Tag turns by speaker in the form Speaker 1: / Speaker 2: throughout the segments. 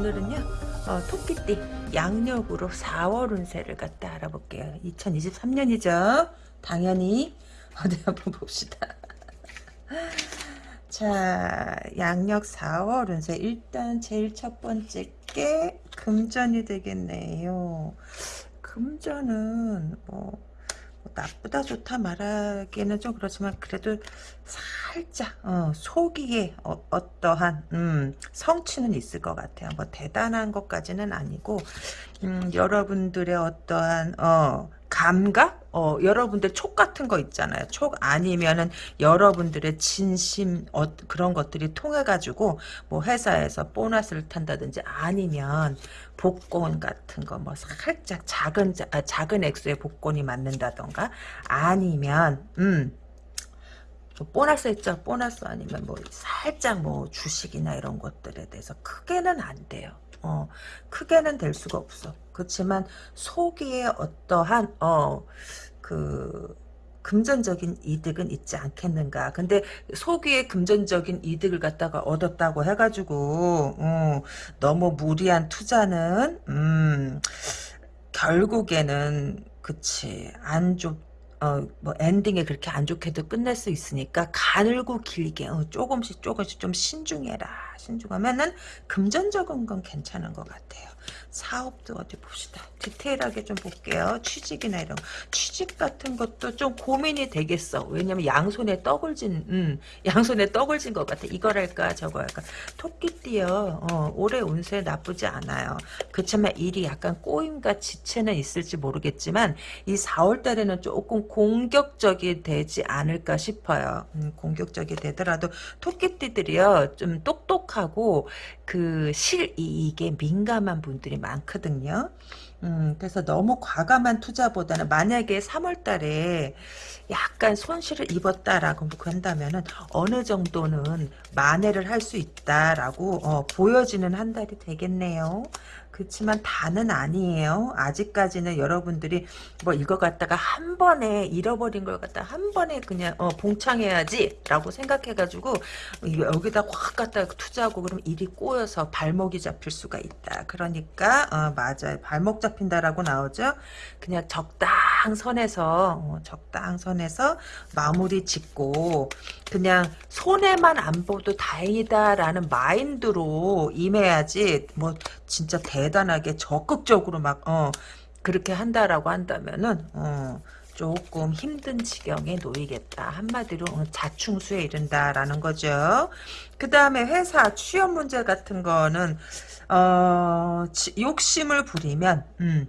Speaker 1: 네 오늘은요 어, 토끼띠 양력으로 4월 운세를 갖다 알아볼게요. 2023년이죠? 당연히. 어디 한번 봅시다. 자 양력 4월 운세. 일단 제일 첫 번째 게 금전이 되겠네요. 금전은 뭐, 뭐 나쁘다 좋다 말하기는 좀 그렇지만 그래도 살짝 어, 소기에 어, 떠한 음, 성취는 있을 것 같아요. 뭐 대단한 것까지는 아니고 음, 여러분들의 어떠한 어, 감각? 어, 여러분들 촉 같은 거 있잖아요. 촉 아니면은 여러분들의 진심 어, 그런 것들이 통해 가지고 뭐 회사에서 보너스를 탄다든지 아니면 복권 같은 거 뭐 살짝 작은 아, 작은 액수의 복권이 맞는다던가 아니면 음 보너스 있죠 보너스 아니면 뭐 살짝 뭐 주식이나 이런 것들에 대해서 크게는 안 돼요. 어, 크게는 될 수가 없어. 그렇지만 소기에 어떠한 어그 금전적인 이득은 있지 않겠는가. 근데 소기에 금전적인 이득을 갖다가 얻었다고 해가지고 어, 너무 무리한 투자는 음, 결국에는 그치 안 좋. 어, 뭐, 엔딩에 그렇게 안 좋게도 끝낼 수 있으니까, 가늘고 길게, 어, 조금씩 조금씩 좀 신중해라. 신중하면은, 금전적인 건 괜찮은 것 같아요. 사업도 어디 봅시다. 디테일하게 좀 볼게요. 취직이나 이런 취직 같은 것도 좀 고민이 되겠어. 왜냐면 양손에 떡을 진 음, 양손에 떡을 진 것 같아. 이걸 할까 저거 할까. 토끼띠요. 어, 올해 운세 나쁘지 않아요. 그렇지만 일이 약간 꼬임과 지체는 있을지 모르겠지만 이 4월 달에는 조금 공격적이 되지 않을까 싶어요. 음, 공격적이 되더라도 토끼띠들이요. 좀 똑똑하고 그 실이익에 민감한 분들이 많거든요. 음, 그래서 너무 과감한 투자보다는 만약에 3월 달에 약간 손실을 입었다라고 한다면은 어느 정도는 만회를 할 수 있다라고 어, 보여지는 한 달이 되겠네요. 그렇지만 다는 아니에요. 아직까지는 여러분들이 뭐 이거 갖다가 한 번에 잃어버린 걸 갖다 한 번에 그냥 어, 봉창해야지 라고 생각해가지고 여기다 확 갖다 투자하고 그러면 일이 꼬여서 발목이 잡힐 수가 있다. 그러니까 어, 맞아요. 발목 잡힌다라고 나오죠. 그냥 적당 선에서 어, 적당 선에서 마무리 짓고 그냥 손해만 안 보도 다행이다라는 마인드로 임해야지 뭐 진짜 대단하게 적극적으로 막 어, 그렇게 한다라고 한다면은 어, 조금 힘든 지경에 놓이겠다. 한마디로 어, 자충수에 이른다라는 거죠. 그 다음에 회사 취업 문제 같은 거는 어, 욕심을 부리면 음,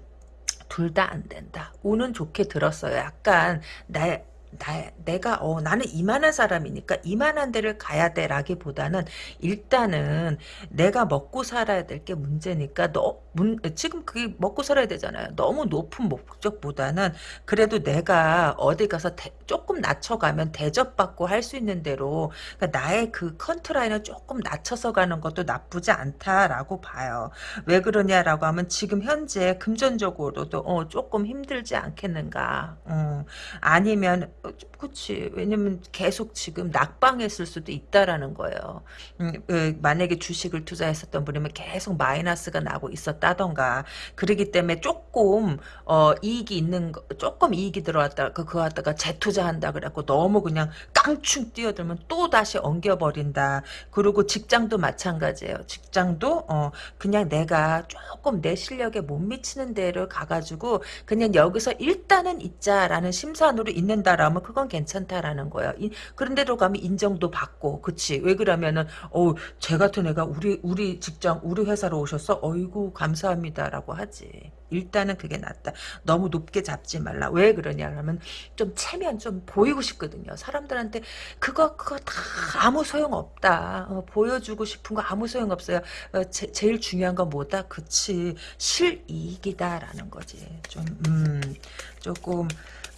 Speaker 1: 둘 다 안 된다. 운은 좋게 들었어요. 약간 나 나, 내가 어 나는 이만한 사람이니까 이만한 데를 가야 돼라기보다는 일단은 내가 먹고 살아야 될 게 문제니까 너 문, 지금 그게 먹고 살아야 되잖아요. 너무 높은 목적보다는 그래도 내가 어디 가서 대, 조금 낮춰가면 대접받고 할 수 있는 대로 그러니까 나의 그 컨트라인을 조금 낮춰서 가는 것도 나쁘지 않다라고 봐요. 왜 그러냐라고 하면 지금 현재 금전적으로도 어, 조금 힘들지 않겠는가. 어, 아니면 어, 그치. 왜냐면 계속 지금 낙방했을 수도 있다라는 거예요. 음, 그 만약에 주식을 투자했었던 분이면 계속 마이너스가 나고 있었다던가. 그러기 때문에 조금, 어, 이익이 있는, 거, 조금 이익이 들어왔다, 그, 그거 갖다가 재투자 한다 그래갖고 너무 그냥 깡충 뛰어들면 또 다시 엉겨버린다. 그리고 직장도 마찬가지예요. 직장도, 어, 그냥 내가 조금 내 실력에 못 미치는 데를 가가지고 그냥 여기서 일단은 있자라는 심산으로 있는다라면 그건 괜찮다라는 거예요. 그런데도 가면 인정도 받고, 그치? 왜 그러면은, 어, 쟤 같은 애가 우리, 우리 직장, 우리 회사로 오셨어? 어이구, 감사합니다라고 하지. 일단은 그게 낫다. 너무 높게 잡지 말라. 왜 그러냐 하면 좀 체면 좀 보이고 싶거든요. 사람들한테 그거 그거 다 아무 소용 없다. 어, 보여주고 싶은 거 아무 소용 없어요. 어, 제, 제일 중요한 건 뭐다? 그치 실이익이다라는 거지. 좀 음, 조금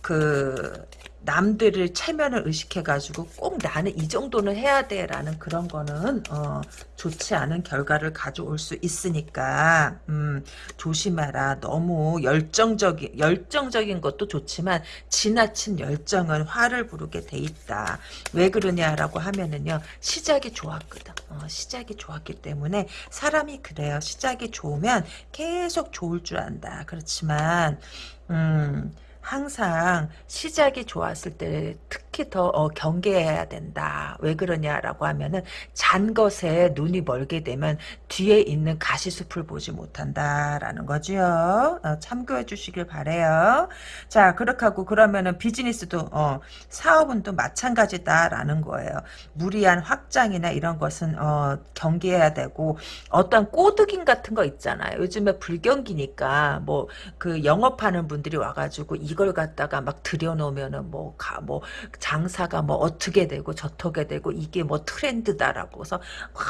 Speaker 1: 그 남들을 체면을 의식해가지고 꼭 나는 이 정도는 해야 돼라는 그런 거는 어, 좋지 않은 결과를 가져올 수 있으니까 음, 조심해라. 너무 열정적인 열정적인 것도 좋지만 지나친 열정은 화를 부르게 돼 있다. 왜 그러냐라고 하면은요 시작이 좋았거든. 어, 시작이 좋았기 때문에 사람이 그래요. 시작이 좋으면 계속 좋을 줄 안다. 그렇지만 음. 항상 시작이 좋았을 때 특히 더 어, 경계해야 된다. 왜 그러냐라고 하면은 잔 것에 눈이 멀게 되면 뒤에 있는 가시숲을 보지 못한다라는 거죠. 어, 참고해 주시길 바래요. 자, 그렇게 하고 그러면은 비즈니스도 어, 사업은 또 마찬가지다라는 거예요. 무리한 확장이나 이런 것은 어, 경계해야 되고 어떤 꼬드김 같은 거 있잖아요. 요즘에 불경기니까 뭐 그 영업하는 분들이 와가지고 이걸 갖다가 막 들여놓으면은 뭐, 가, 뭐, 장사가 뭐 어떻게 되고 저떻게 되고 이게 뭐 트렌드다라고 해서 막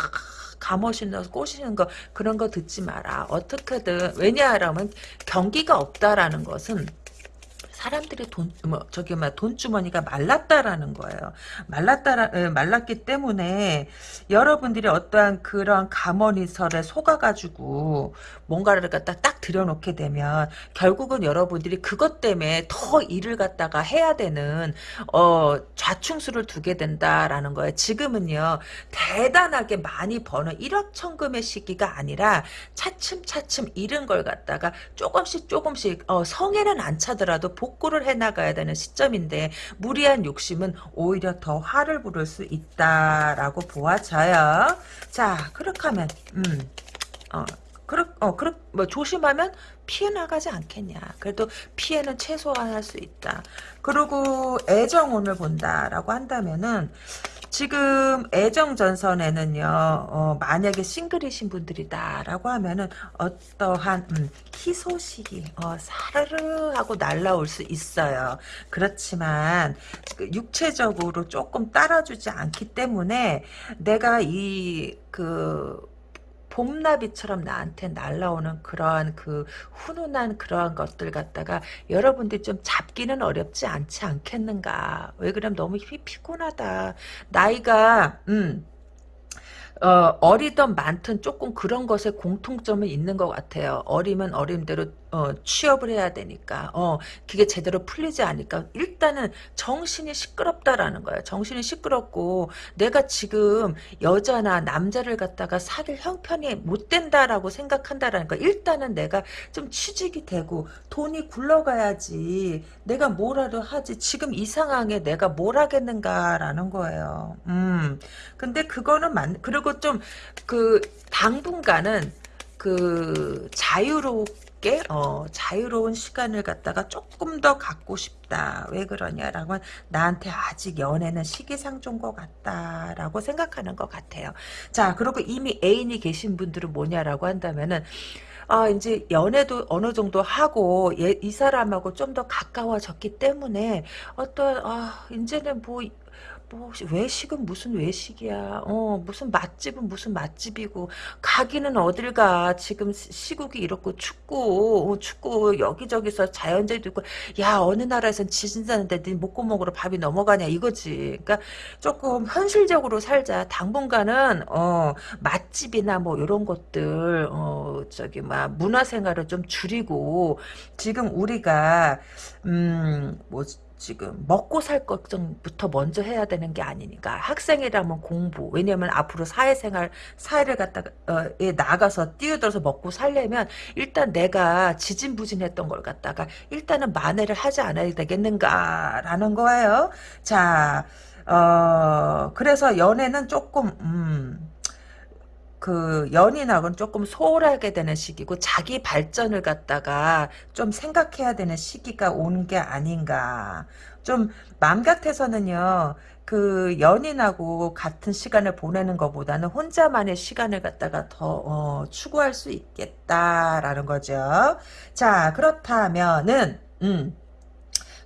Speaker 1: 감으시는 꼬시는 거 그런 거 듣지 마라. 어떻게든 왜냐하면 경기가 없다라는 것은 사람들의 돈, 뭐, 저기, 막, 돈주머니가 말랐다라는 거예요. 말랐다, 말랐기 때문에 여러분들이 어떠한 그런 감언이설에 속아가지고 뭔가를 갖다 딱 들여놓게 되면 결국은 여러분들이 그것 때문에 더 일을 갖다가 해야 되는, 어, 좌충수를 두게 된다라는 거예요. 지금은요, 대단하게 많이 버는 일확천금의 시기가 아니라 차츰차츰 잃은 걸 갖다가 조금씩 조금씩, 어, 성에는 안 차더라도 복 복구를 해나가야 되는 시점인데 무리한 욕심은 오히려 더 화를 부를 수 있다라고 보아져요. 자, 그렇게 하면 음, 어, 그렇, 어, 그렇, 뭐, 조심하면 피해 나가지 않겠냐. 그래도 피해는 최소화할 수 있다. 그리고 애정 운을 본다라고 한다면은, 지금 애정전선에는요, 어, 만약에 싱글이신 분들이다라고 하면은 어떠한 음, 희소식이 어, 사르르 하고 날라올 수 있어요. 그렇지만 그 육체적으로 조금 따라주지 않기 때문에 내가 이그 봄나비처럼 나한테 날라오는 그러한 그 훈훈한 그러한 것들 갖다가 여러분들이 좀 잡기는 어렵지 않지 않겠는가. 왜 그러면 너무 피, 피곤하다. 나이가 음 어, 어리던 많든 조금 그런 것에 공통점은 있는 것 같아요. 어리면 어림대로 어, 취업을 해야 되니까 어, 그게 제대로 풀리지 않으니까 일단은 정신이 시끄럽다라는 거예요. 정신이 시끄럽고 내가 지금 여자나 남자를 갖다가 사귈 형편이 못 된다라고 생각한다라는 거. 일단은 내가 좀 취직이 되고 돈이 굴러가야지 내가 뭐라도 하지. 지금 이 상황에 내가 뭘 하겠는가라는 거예요. 음. 근데 그거는 만 그리고 좀 그 당분간은 그 자유롭 게 어, 자유로운 시간을 갖다가 조금 더 갖고 싶다. 왜 그러냐라고 나한테 아직 연애는 시기상조인 것 같다라고 생각하는 것 같아요. 자 그리고 이미 애인이 계신 분들은 뭐냐라고 한다면은 아, 이제 연애도 어느 정도 하고, 얘, 이 사람하고 좀 더 가까워졌기 때문에, 어떤, 아, 이제는 뭐, 뭐 외식은 무슨 외식이야. 어 무슨 맛집은 무슨 맛집이고 가기는 어딜 가. 지금 시국이 이렇고 춥고 어, 춥고 여기저기서 자연재해도 있고 야 어느 나라에선 지진 사는데 네 목구멍으로 밥이 넘어가냐 이거지. 그러니까 조금 현실적으로 살자. 당분간은 어 맛집이나 뭐 이런 것들 어 저기 막 문화생활을 좀 줄이고 지금 우리가 음뭐 지금 먹고 살 걱정부터 먼저 해야 되는 게 아니니까 학생이라면 공부 왜냐면 앞으로 사회생활 사회를 갖다가 어, 에 나가서 뛰어들어서 먹고 살려면 일단 내가 지진부진했던 걸 갖다가 일단은 만회를 하지 않아야 되겠는가라는 거예요. 자, 어 그래서 연애는 조금 음. 그 연인하고는 조금 소홀하게 되는 시기고 자기 발전을 갖다가 좀 생각해야 되는 시기가 오는 게 아닌가. 좀 맘 같아서는요. 그 연인하고 같은 시간을 보내는 것보다는 혼자만의 시간을 갖다가 더 어, 추구할 수 있겠다라는 거죠. 자 그렇다면은 음.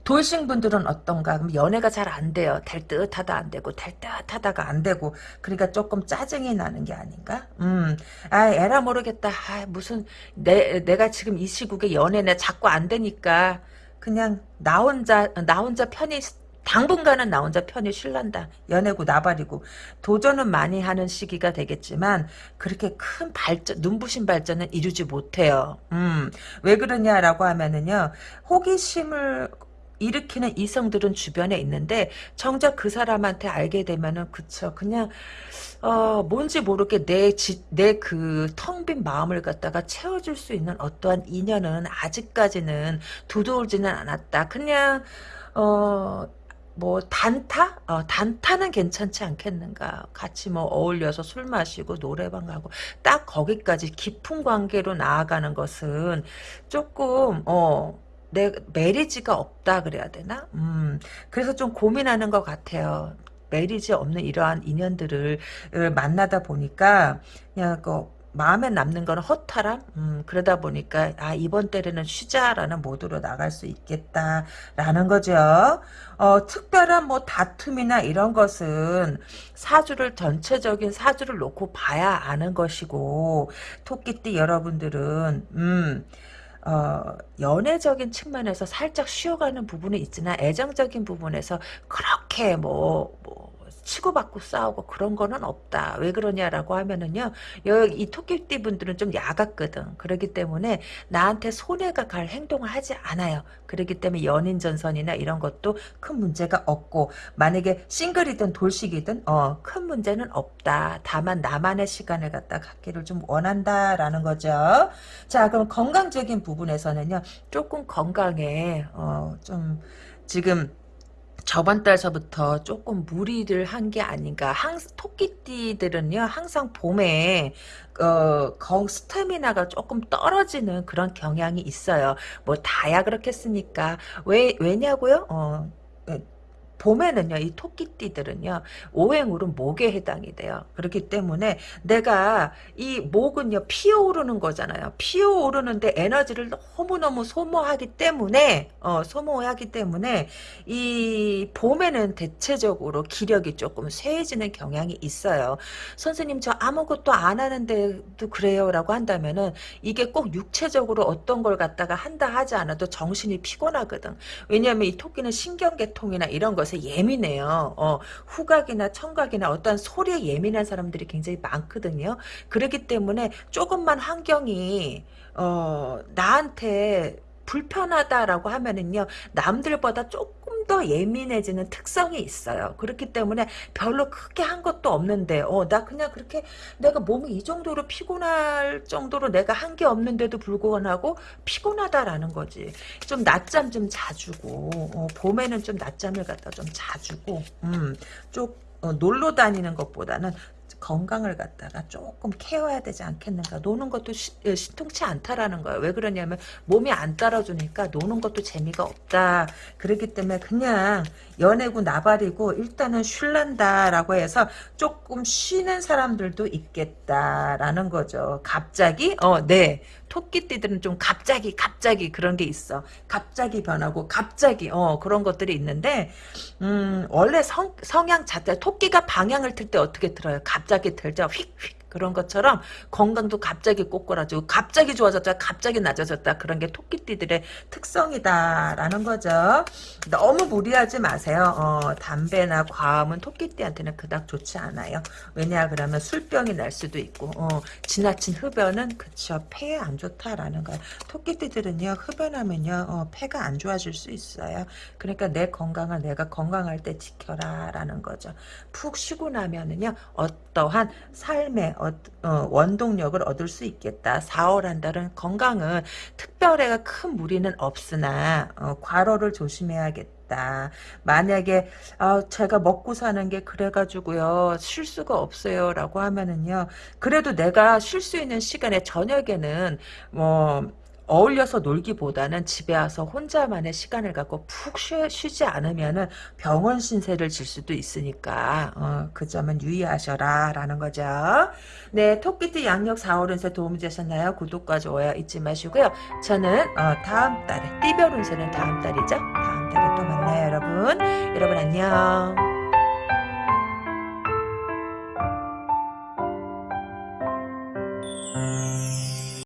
Speaker 1: 돌싱 분들은 어떤가? 그럼 연애가 잘 안 돼요. 될 듯 하다 안 되고 될 듯 하다가 안 되고 그러니까 조금 짜증이 나는 게 아닌가? 음, 아 에라 모르겠다. 아 무슨 내 내가 지금 이 시국에 연애내 자꾸 안 되니까 그냥 나 혼자 나 혼자 편히 당분간은 나 혼자 편히 쉴란다. 연애고 나발이고 도전은 많이 하는 시기가 되겠지만 그렇게 큰 발전 눈부신 발전은 이루지 못해요. 음, 왜 그러냐라고 하면은요 호기심을 일으키는 이성들은 주변에 있는데 정작 그 사람한테 알게 되면은 그쵸 그냥 어 뭔지 모르게 내내 그 텅 빈 마음을 갖다가 채워줄 수 있는 어떠한 인연은 아직까지는 두드러지는 않았다 그냥 어 뭐 단타? 어, 단타는 괜찮지 않겠는가? 같이 뭐 어울려서 술 마시고 노래방 가고 딱 거기까지 깊은 관계로 나아가는 것은 조금 어. 내 메리지가 없다 그래야 되나? 음, 그래서 좀 고민하는 것 같아요. 메리지 없는 이러한 인연들을 만나다 보니까 그냥 그 마음에 남는 거는 허탈함? 음, 그러다 보니까, 아, 이번 때에는 쉬자라는 모드로 나갈 수 있겠다라는 거죠. 어, 특별한 뭐 다툼이나 이런 것은 사주를, 전체적인 사주를 놓고 봐야 아는 것이고, 토끼띠 여러분들은, 음, 어, 연애적인 측면에서 살짝 쉬어가는 부분이 있지만 애정적인 부분에서 그렇게 뭐, 뭐 치고받고 싸우고 그런 거는 없다. 왜 그러냐라고 하면은요. 이 토끼띠 분들은 좀 야같거든. 그렇기 때문에 나한테 손해가 갈 행동을 하지 않아요. 그렇기 때문에 연인 전선이나 이런 것도 큰 문제가 없고 만약에 싱글이든 돌식이든 어, 큰 문제는 없다. 다만 나만의 시간을 갖다 갖기를 좀 원한다라는 거죠. 자 그럼 건강적인 부분에서는요. 조금 건강에 어, 좀 지금 저번 달서부터 조금 무리를 한 게 아닌가. 항, 토끼띠들은요, 항상 봄에, 어, 거, 스태미나가 조금 떨어지는 그런 경향이 있어요. 뭐, 다야 그렇겠습니까? 왜, 왜냐고요? 어, 봄에는요, 이 토끼띠들은요, 오행으로 목에 해당이 돼요. 그렇기 때문에 내가 이 목은요, 피어오르는 거잖아요. 피어오르는데 에너지를 너무너무 소모하기 때문에, 어, 소모하기 때문에, 이 봄에는 대체적으로 기력이 조금 쇠해지는 경향이 있어요. 선생님, 저 아무것도 안 하는데도 그래요. 라고 한다면은, 이게 꼭 육체적으로 어떤 걸 갖다가 한다 하지 않아도 정신이 피곤하거든. 왜냐하면 이 토끼는 신경계통이나 이런 것 것에 예민해요. 어, 후각이나 청각이나 어떤 소리에 예민한 사람들이 굉장히 많거든요. 그렇기 때문에 조금만 환경이 어, 나한테 불편하다라고 하면은요 남들보다 조금 더 예민해지는 특성이 있어요. 그렇기 때문에 별로 크게 한 것도 없는데 어 나 그냥 그렇게 내가 몸이 이 정도로 피곤할 정도로 내가 한 게 없는데도 불구하고 피곤하다라는 거지. 좀 낮잠 좀 자주고 어, 봄에는 좀 낮잠을 갖다 좀 자주고 음 좀 어, 놀러 다니는 것보다는 건강을 갖다가 조금 케어해야 되지 않겠는가. 노는 것도 시, 예, 통치 않다라는 거예요. 왜 그러냐면 몸이 안 따라주니까 노는 것도 재미가 없다. 그렇기 때문에 그냥 연애고 나발이고 일단은 쉴란다라고 해서 조금 쉬는 사람들도 있겠다라는 거죠. 갑자기 어 네. 토끼띠들은 좀 갑자기 갑자기 그런 게 있어. 갑자기 변하고 갑자기 어 그런 것들이 있는데 음 원래 성, 성향 자체 토끼가 방향을 틀 때 어떻게 들어요? 갑자기 틀죠. 휙휙 그런 것처럼 건강도 갑자기 꼬꾸라지고 갑자기 좋아졌다 갑자기 낮아졌다 그런 게 토끼띠들의 특성이다라는 거죠. 너무 무리하지 마세요. 어, 담배나 과음은 토끼띠한테는 그닥 좋지 않아요. 왜냐 그러면 술병이 날 수도 있고 어, 지나친 흡연은 그쵸 폐에 안 좋다라는 거예요. 토끼띠들은요 흡연하면요 어, 폐가 안 좋아질 수 있어요. 그러니까 내 건강을 내가 건강할 때 지켜라라는 거죠. 푹 쉬고 나면은요 어떠한 삶의 어, 원동력을 얻을 수 있겠다. 4월 한 달은 건강은 특별히 큰 무리는 없으나 어, 과로를 조심해야겠다. 만약에 아, 제가 먹고 사는 게 그래가지고요 쉴 수가 없어요 라고 하면은요 그래도 내가 쉴 수 있는 시간에 저녁에는 뭐 어울려서 놀기보다는 집에 와서 혼자만의 시간을 갖고 푹 쉬, 지 않으면은 병원 신세를 질 수도 있으니까 어, 그 점은 유의하셔라 라는 거죠. 네, 토끼띠 양력 4월 운세 도움이 되셨나요? 구독과 좋아요 잊지 마시고요. 저는 어, 다음 달에 띠별 운세는 다음 달이죠. 다음 달에 또 만나요 여러분. 여러분 안녕.